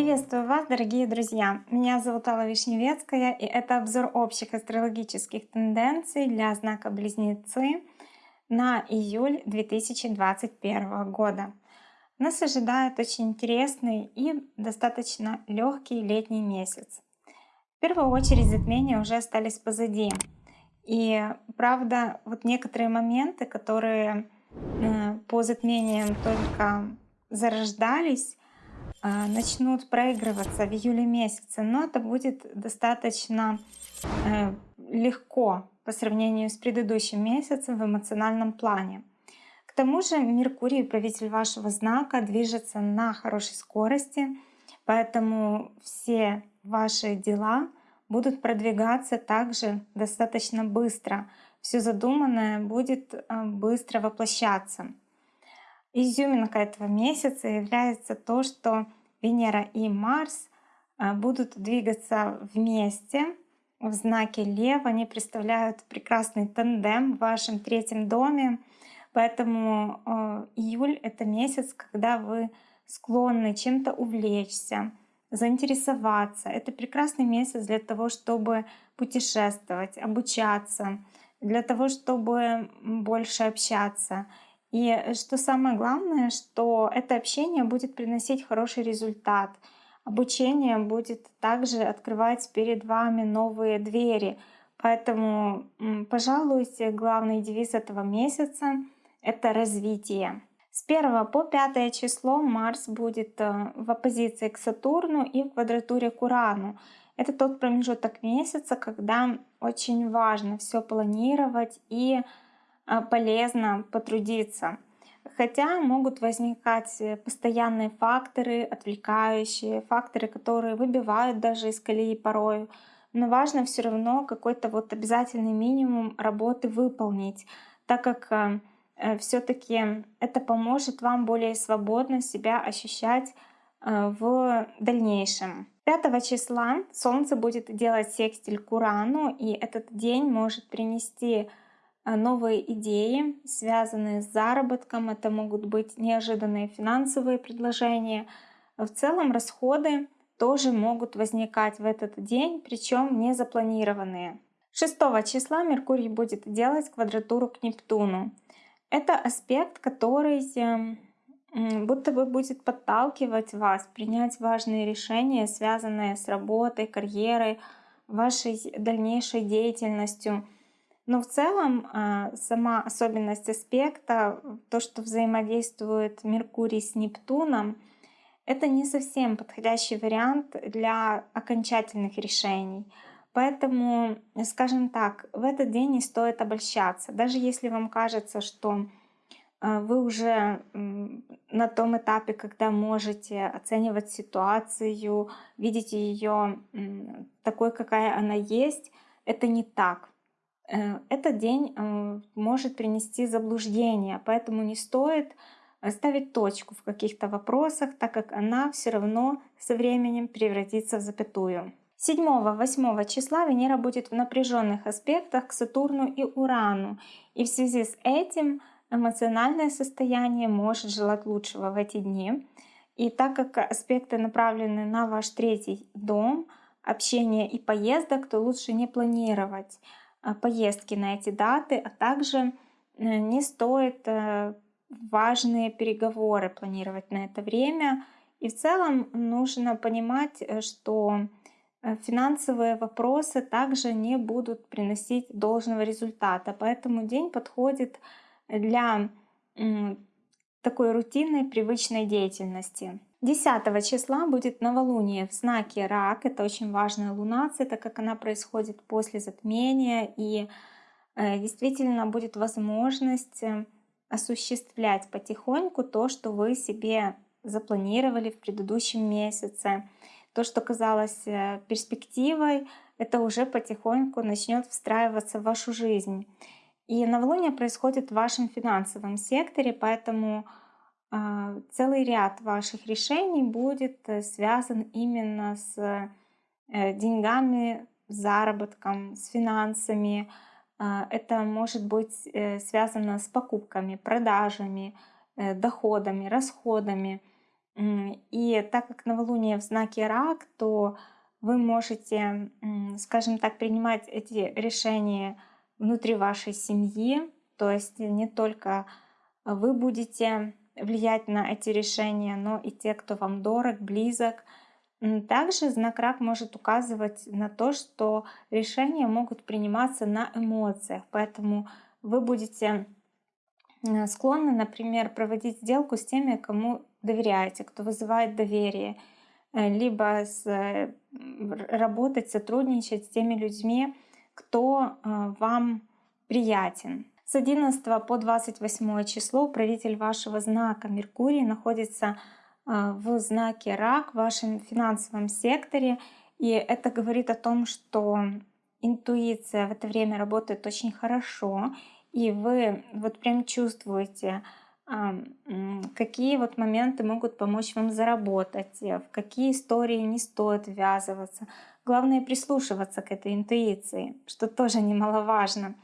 Приветствую вас, дорогие друзья! Меня зовут Алла Вишневецкая, и это обзор общих астрологических тенденций для знака Близнецы на июль 2021 года. Нас ожидает очень интересный и достаточно легкий летний месяц. В первую очередь затмения уже остались позади. И правда, вот некоторые моменты, которые э, по затмениям только зарождались, начнут проигрываться в июле месяце, но это будет достаточно э, легко по сравнению с предыдущим месяцем в эмоциональном плане. К тому же Меркурий, правитель вашего знака, движется на хорошей скорости, поэтому все ваши дела будут продвигаться также достаточно быстро. Все задуманное будет э, быстро воплощаться. Изюминка этого месяца является то, что Венера и Марс а, будут двигаться вместе в знаке Лев. Они представляют прекрасный тандем в вашем третьем доме. Поэтому э, июль — это месяц, когда вы склонны чем-то увлечься, заинтересоваться. Это прекрасный месяц для того, чтобы путешествовать, обучаться, для того, чтобы больше общаться. И что самое главное, что это общение будет приносить хороший результат. Обучение будет также открывать перед вами новые двери. Поэтому, пожалуй, главный девиз этого месяца — это развитие. С 1 по 5 число Марс будет э, в оппозиции к Сатурну и в квадратуре к Урану. Это тот промежуток месяца, когда очень важно все планировать и а, полезно потрудиться. Хотя могут возникать э, постоянные факторы, отвлекающие, факторы, которые выбивают даже из колеи порою. Но важно все равно какой-то вот обязательный минимум работы выполнить, так как э, э все-таки это поможет вам более свободно себя ощущать э, в дальнейшем. 5 числа Солнце будет делать секстиль к и этот день может принести новые идеи, связанные с заработком. Это могут быть неожиданные финансовые предложения. В целом расходы тоже могут возникать в этот день, причем не запланированные. 6 числа Меркурий будет делать квадратуру к Нептуну. Это аспект, который будто бы будет подталкивать вас принять важные решения, связанные с работой, карьерой, вашей дальнейшей деятельностью – но в целом а, сама особенность аспекта, то, что взаимодействует Меркурий с Нептуном, это не совсем подходящий вариант для окончательных решений. Поэтому, скажем так, в этот день не стоит обольщаться. Даже если вам кажется, что а, вы уже на том этапе, когда можете оценивать ситуацию, видите ее такой, какая она есть, это не так. Э, этот день э, может принести заблуждение, поэтому не стоит ставить точку в каких-то вопросах, так как она все равно со временем превратится в запятую. 7-8 числа Венера будет в напряженных аспектах к Сатурну и Урану, и в связи с этим эмоциональное состояние может желать лучшего в эти дни. И так как аспекты направлены на ваш третий дом, общение и поездок, то лучше не планировать. А, поездки на эти даты, а также э, не стоит э, важные переговоры планировать на это время. И в целом нужно понимать, э, что финансовые вопросы также не будут приносить должного результата. Поэтому день подходит для такой рутинной, привычной деятельности. 10 числа будет новолуние в знаке Рак. Это очень важная лунация, так как она происходит после затмения. И э, действительно будет возможность э, осуществлять потихоньку то, что вы себе запланировали в предыдущем месяце. То, что казалось э, перспективой, это уже потихоньку начнет встраиваться в вашу жизнь. И новолуние происходит в вашем финансовом секторе, поэтому а, целый ряд ваших решений будет э, связан именно с э, деньгами, заработком, с финансами. А, это может быть э, связано с покупками, продажами, доходами, расходами. И так как новолуние в знаке рак, то вы можете, скажем так, принимать эти решения внутри вашей семьи. То есть не только вы будете влиять на эти решения, но и те, кто вам дорог, близок. Также знак рак может указывать на то, что решения могут приниматься на эмоциях, поэтому вы будете э, склонны, например, проводить сделку с теми, кому доверяете, кто вызывает доверие, э, либо с, э, работать, сотрудничать с теми людьми, кто вам приятен. С 11 по 28 число правитель вашего знака Меркурий находится а, в знаке рак в вашем финансовом секторе. И это говорит о том, что интуиция в это время работает очень хорошо. И вы вот прям чувствуете, а, какие вот моменты могут помочь вам заработать, в какие истории не стоит ввязываться. Главное прислушиваться к этой интуиции, что тоже немаловажно.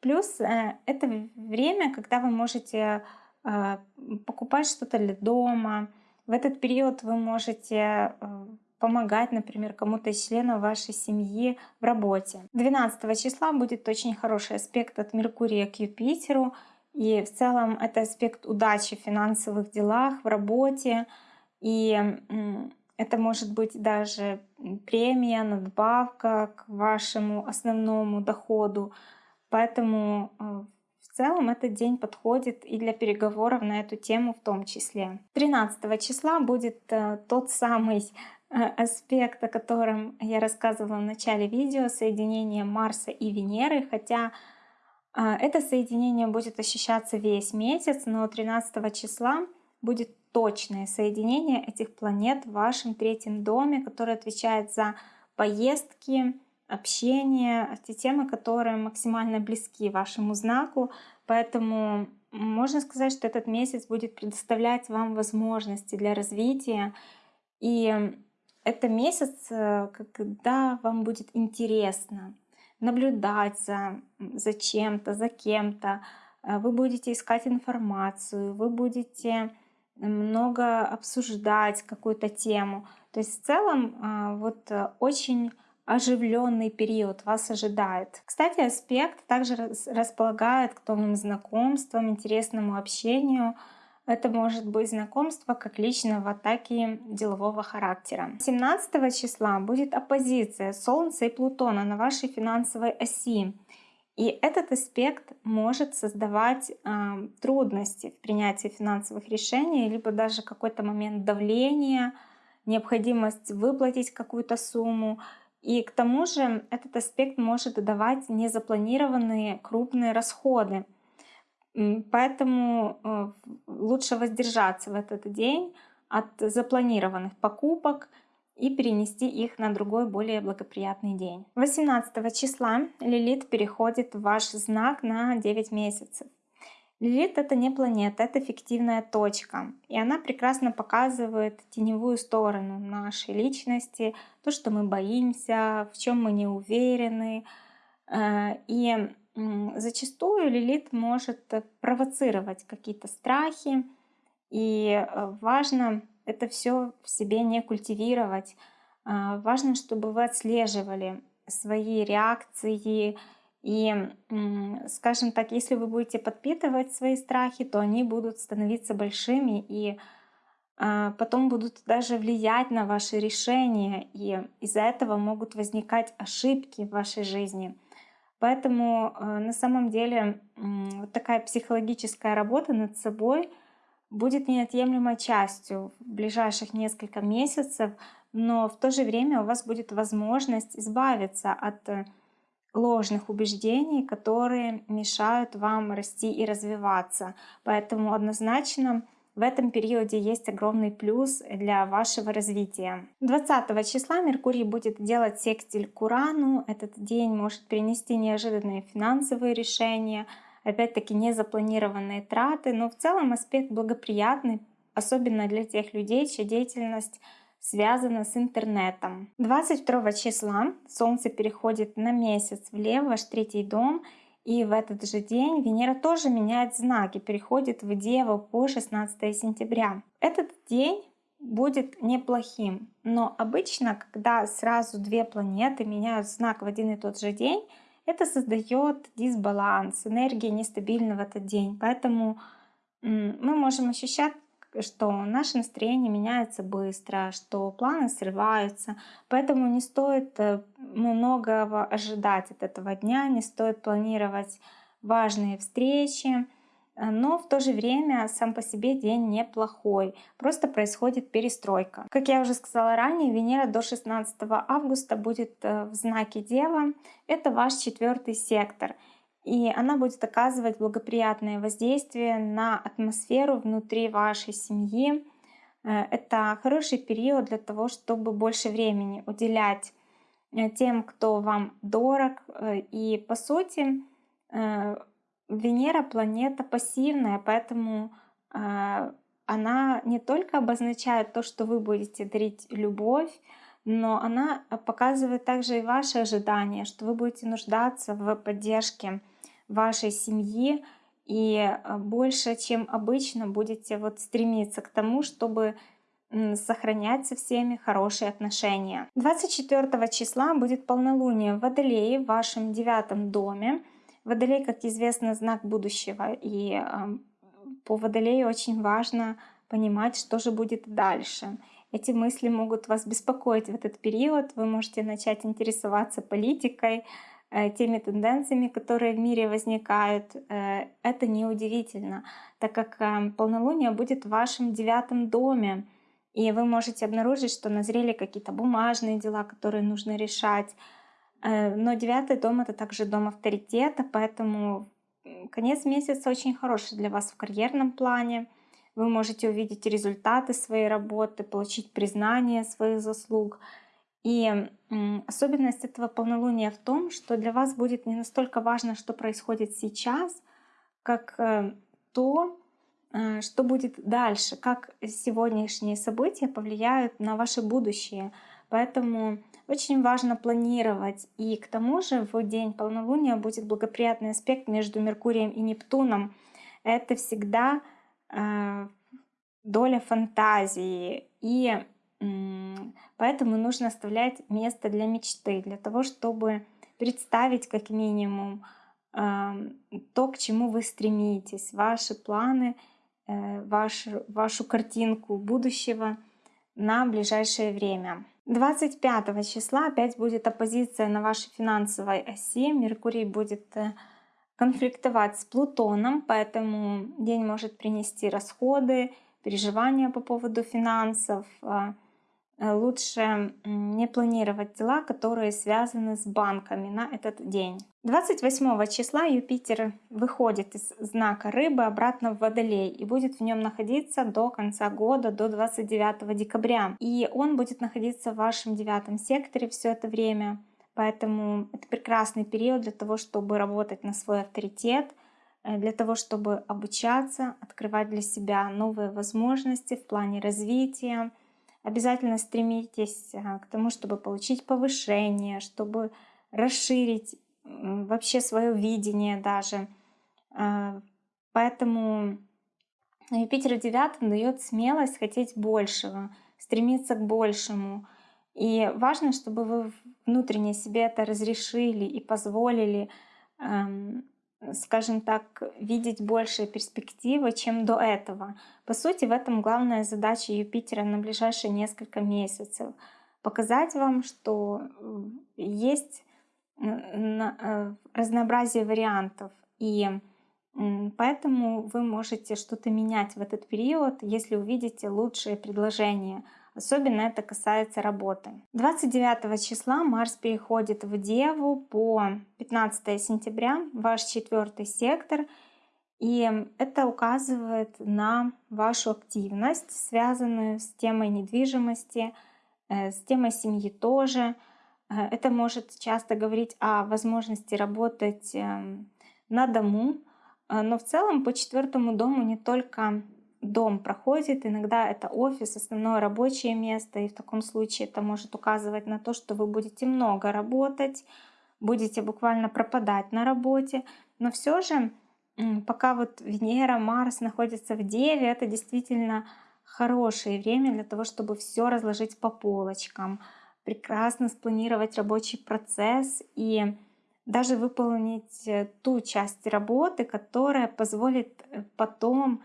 Плюс э, это время, когда вы можете а, покупать что-то для дома, в этот период вы можете э, помогать, например, кому-то из членов вашей семьи в работе. 12 числа будет очень хороший аспект от Меркурия к Юпитеру. И в целом это аспект удачи в финансовых делах, в работе. И это может быть даже премия, надбавка к вашему основному доходу. Поэтому э, в целом этот день подходит и для переговоров на эту тему в том числе. 13 числа будет э, тот самый э, аспект, о котором я рассказывала в начале видео, соединение Марса и Венеры, хотя это соединение будет ощущаться весь месяц, но 13 числа будет точное соединение этих планет в вашем третьем доме, который отвечает за поездки, общение, те темы, которые максимально близки вашему знаку. Поэтому можно сказать, что этот месяц будет предоставлять вам возможности для развития. И это месяц, э, когда вам будет интересно наблюдать за, за чем-то, за кем-то. Э, вы будете искать информацию, вы будете много обсуждать какую-то тему. То есть в целом э, вот очень оживленный период вас ожидает. Кстати, аспект также располагает к новым знакомствам, интересному общению. Это может быть знакомство как личного, так и делового характера. 17 числа будет оппозиция Солнца и Плутона на вашей финансовой оси. И этот аспект может создавать э, трудности в принятии финансовых решений, либо даже какой-то момент давления, необходимость выплатить какую-то сумму, и к тому же этот аспект может давать незапланированные крупные расходы. Поэтому э, лучше воздержаться в этот день от запланированных покупок и перенести их на другой, более благоприятный день. 18 числа Лилит переходит в ваш знак на 9 месяцев. Лилит — это не планета, это фиктивная точка. И она прекрасно показывает теневую сторону нашей личности, то, что мы боимся, в чем мы не уверены. Э, и зачастую Лилит может провоцировать какие-то страхи, и э, важно это все в себе не культивировать. Э, важно, чтобы вы отслеживали свои реакции, и, скажем так, если вы будете подпитывать свои страхи, то они будут становиться большими и а, потом будут даже влиять на ваши решения, и из-за этого могут возникать ошибки в вашей жизни. Поэтому а, на самом деле вот такая психологическая работа над собой будет неотъемлемой частью в ближайших несколько месяцев, но в то же время у вас будет возможность избавиться от ложных убеждений, которые мешают вам расти и развиваться. Поэтому однозначно в этом периоде есть огромный плюс для вашего развития. 20 числа Меркурий будет делать секстиль к Урану. Этот день может принести неожиданные финансовые решения, опять-таки незапланированные траты, но в целом аспект благоприятный, особенно для тех людей, чья деятельность связано с интернетом. 22 числа Солнце переходит на месяц влево, ваш третий дом, и в этот же день Венера тоже меняет знаки, переходит в Деву по 16 сентября. Этот день будет неплохим. Но обычно, когда сразу две планеты меняют знак в один и тот же день, это создает дисбаланс, энергия нестабильна в этот день. Поэтому мы можем ощущать, что наше настроение меняется быстро, что планы срываются. Поэтому не стоит э, многого ожидать от этого дня, не стоит планировать важные встречи. Э, но в то же время сам по себе день неплохой, просто происходит перестройка. Как я уже сказала ранее, Венера до 16 августа будет э, в знаке Дева, это ваш четвертый сектор. И она будет оказывать благоприятное воздействие на атмосферу внутри вашей семьи. Э, это хороший период для того, чтобы больше времени уделять тем, кто вам дорог. И по сути, Венера планета пассивная, поэтому э, она не только обозначает то, что вы будете дарить любовь, но она показывает также и ваши ожидания, что вы будете нуждаться в поддержке вашей семьи и а, больше, чем обычно, будете вот стремиться к тому, чтобы сохранять со всеми хорошие отношения. 24 числа будет полнолуние в Водолее в вашем девятом доме. Водолей, как известно, знак будущего. И по Водолею очень важно понимать, что же будет дальше. Эти мысли могут вас беспокоить в этот период. Вы можете начать интересоваться политикой, э, теми тенденциями, которые в мире возникают. Э, это неудивительно, так как э, полнолуние будет в вашем девятом доме. И вы можете обнаружить, что назрели какие-то бумажные дела, которые нужно решать, но девятый дом это также дом авторитета, поэтому конец месяца очень хороший для вас в карьерном плане. Вы можете увидеть результаты своей работы, получить признание своих заслуг. И особенность этого полнолуния в том, что для вас будет не настолько важно, что происходит сейчас, как э, то, э, что будет дальше, как сегодняшние события повлияют на ваше будущее. Поэтому очень важно планировать. И к тому же в день полнолуния будет благоприятный аспект между Меркурием и Нептуном. Это всегда э, доля фантазии. И э, поэтому нужно оставлять место для мечты, для того, чтобы представить как минимум э, то, к чему вы стремитесь, ваши планы, э, вашу, вашу картинку будущего на ближайшее время. 25 числа опять будет оппозиция на вашей финансовой оси. Меркурий будет э, конфликтовать с Плутоном, поэтому день может принести расходы, переживания по поводу финансов, а, лучше не планировать дела, которые связаны с банками на этот день. 28 числа Юпитер выходит из знака рыбы обратно в Водолей и будет в нем находиться до конца года, до 29 декабря. И он будет находиться в вашем девятом секторе все это время. Поэтому это прекрасный период для того, чтобы работать на свой авторитет, э, для того, чтобы обучаться, открывать для себя новые возможности в плане развития, Обязательно стремитесь а, к тому, чтобы получить повышение, чтобы расширить вообще свое видение даже. А, поэтому Юпитер в девятом дает смелость хотеть большего, стремиться к большему. И важно, чтобы вы внутренне себе это разрешили и позволили скажем так, видеть большие перспективы, чем до этого. По сути, в этом главная задача Юпитера на ближайшие несколько месяцев. Показать вам, что есть э, разнообразие вариантов. И поэтому вы можете что-то менять в этот период, если увидите лучшие предложения – Особенно это касается работы. 29 числа Марс переходит в Деву по 15 сентября, ваш четвертый сектор. И это указывает на вашу активность, связанную с темой недвижимости, э, с темой семьи тоже. Э, это может часто говорить о возможности работать эм, на дому, э, но в целом по четвертому дому не только дом проходит, иногда это офис, основное рабочее место, и в таком случае это может указывать на то, что вы будете много работать, будете буквально пропадать на работе, но все же пока вот Венера, Марс находятся в Деве, это действительно хорошее время для того, чтобы все разложить по полочкам, прекрасно спланировать рабочий процесс и даже выполнить э, ту часть работы, которая позволит э, потом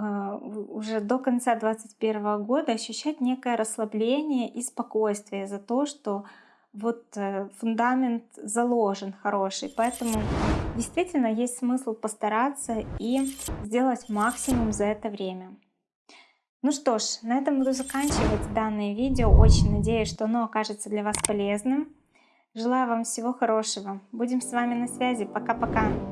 уже до конца 2021 года ощущать некое расслабление и спокойствие за то, что вот э, фундамент заложен хороший. Поэтому действительно есть смысл постараться и сделать максимум за это время. Ну что ж, на этом буду заканчивать данное видео. Очень надеюсь, что оно окажется для вас полезным. Желаю вам всего хорошего. Будем с вами на связи. Пока-пока.